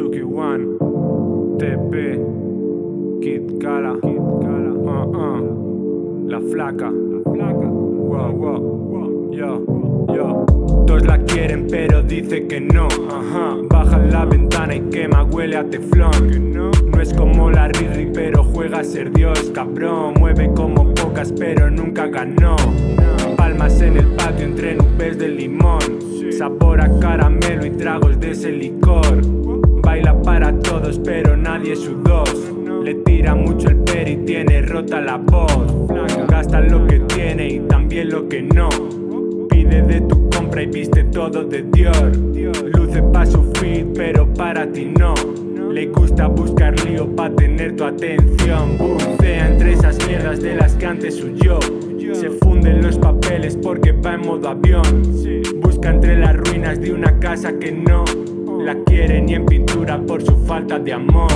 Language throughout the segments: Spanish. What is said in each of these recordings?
One, TP, Kid Kala, uh, uh, La Flaca, wow, wow, yo, yo. Todos la quieren pero dice que no, ajá. Baja la ventana y quema, huele a teflón. No es como la Riri pero juega a ser Dios, cabrón. Mueve como pocas pero nunca ganó. Palmas en el patio entre nubes de limón. Sabor a caramelo y tragos de ese licor. Nadie su dos. Le tira mucho el per y tiene rota la voz. Gasta lo que tiene y también lo que no. Pide de tu compra y viste todo de Dior. Luce pa' su feed pero para ti no. Le gusta buscar lío pa' tener tu atención Bucea entre esas mierdas de las que antes huyó Se funden los papeles porque va en modo avión Busca entre las ruinas de una casa que no La quiere ni en pintura por su falta de amor.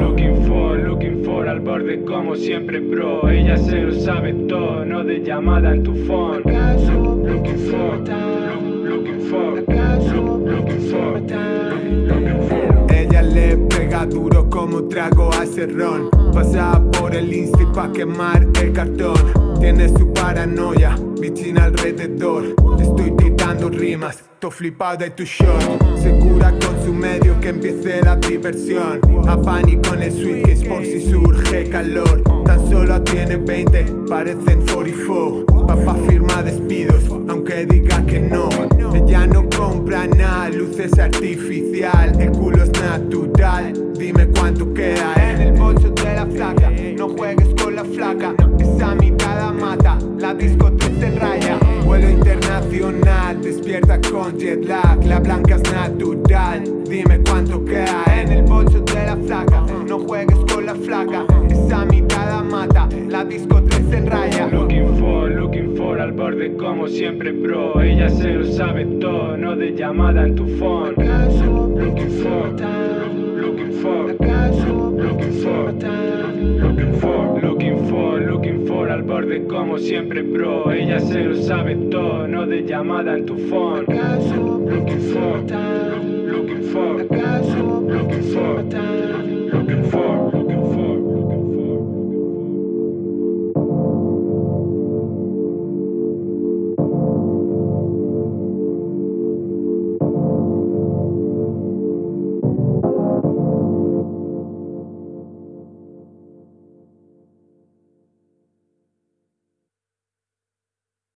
Looking for, looking for al borde como siempre bro. Ella se lo sabe todo, no de llamada en tu phone. Looking for, looking for, looking for, looking for. le pega duro como trago a cerrón. Pasa por el insta pa' quemar el cartón Tiene su paranoia, vicina alrededor. Estoy tirando rimas, to flipado de tu shot Segura con su medio que empiece la diversión. A pánico en el suitcase por si surge calor. Tan solo tiene 20, parecen 44 Papá firma despidos, aunque diga que no. Ella no compra nada, luces artificial. El culo es natural, dime cuánto queda En el bolso de la flaca, no juegues con la flaca Esa mitad mata, la disco en raya. Vuelo internacional, despierta con jet lag. La blanca es natural, dime cuánto queda En el bolso de la flaca, no juegues con la flaca Esa mitad mata, la disco en raya. Looking for, looking for al borde como siempre bro. Ella se lo sabe todo, no de llamada en tu phone. Looking for, looking for, looking for, borde como siempre bro. Ella se lo sabe todo, no de llamada en tu phone. Looking for, looking for, looking for, looking for